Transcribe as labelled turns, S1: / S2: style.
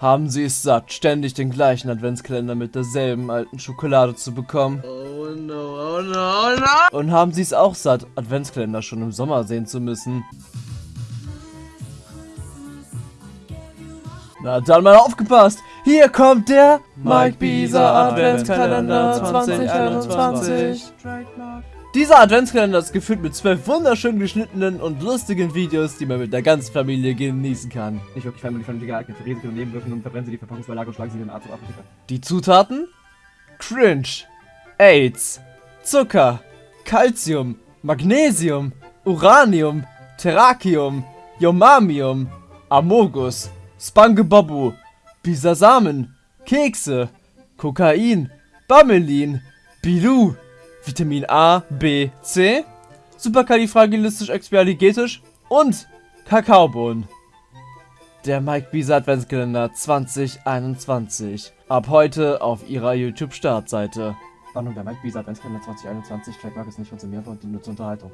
S1: Haben Sie es satt, ständig den gleichen Adventskalender mit derselben alten Schokolade zu bekommen?
S2: Oh no, oh no, oh no!
S1: Und haben Sie es auch satt, Adventskalender schon im Sommer sehen zu müssen? Na dann mal aufgepasst! Hier kommt der Mike Bieser Adventskalender 2021. Dieser Adventskalender ist gefüllt mit zwölf wunderschön geschnittenen und lustigen Videos, die man mit der ganzen Familie genießen kann.
S3: Nicht wirklich family-friendly geeignet. Verresen Sie und Nebenwirkungen und verbrennen Sie die Verpackungsbeilage und schlagen Sie den Arzt und Apotheker.
S1: Die Zutaten? Cringe, AIDS, Zucker, Calcium, Magnesium, Uranium, Terrakium, Yomamium, Amogus, Spangebabu, Bisasamen, Kekse, Kokain, Bamelin, Bilu, Vitamin A, B, C, Superkalifragilistisch-expialigetisch und Kakaobohnen. Der Mike Bisa Adventskalender 2021. Ab heute auf ihrer YouTube-Startseite.
S3: Warnung, der Mike Bisa Adventskalender 2021. Trademark ist nicht konsumiert und dient nur zur Unterhaltung.